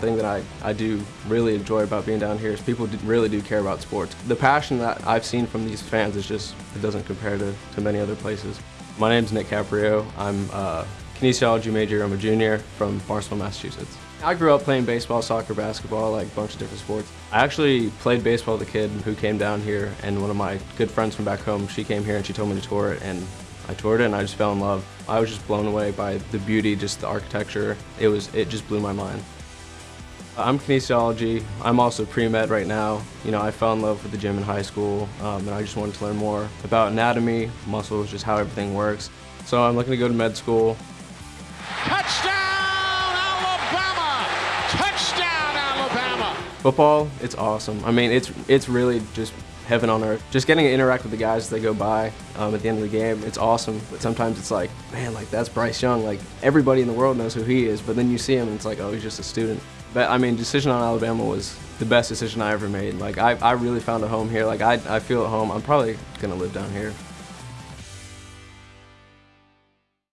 Thing that I, I do really enjoy about being down here is people do, really do care about sports. The passion that I've seen from these fans is just, it doesn't compare to, to many other places. My name's Nick Caprio. I'm a kinesiology major. I'm a junior from Barnstable, Massachusetts. I grew up playing baseball, soccer, basketball, like a bunch of different sports. I actually played baseball with a kid who came down here, and one of my good friends from back home, she came here and she told me to tour it, and I toured it and I just fell in love. I was just blown away by the beauty, just the architecture. It was, it just blew my mind. I'm kinesiology. I'm also pre-med right now. You know, I fell in love with the gym in high school, um, and I just wanted to learn more about anatomy, muscles, just how everything works. So I'm looking to go to med school. Touchdown, Alabama! Touchdown, Alabama! Football, it's awesome. I mean, it's it's really just heaven on earth. Just getting to interact with the guys as they go by um, at the end of the game, it's awesome. But sometimes it's like, man, like that's Bryce Young. Like everybody in the world knows who he is, but then you see him and it's like, oh, he's just a student. But I mean, decision on Alabama was the best decision I ever made. Like I, I really found a home here. Like I, I feel at home. I'm probably gonna live down here.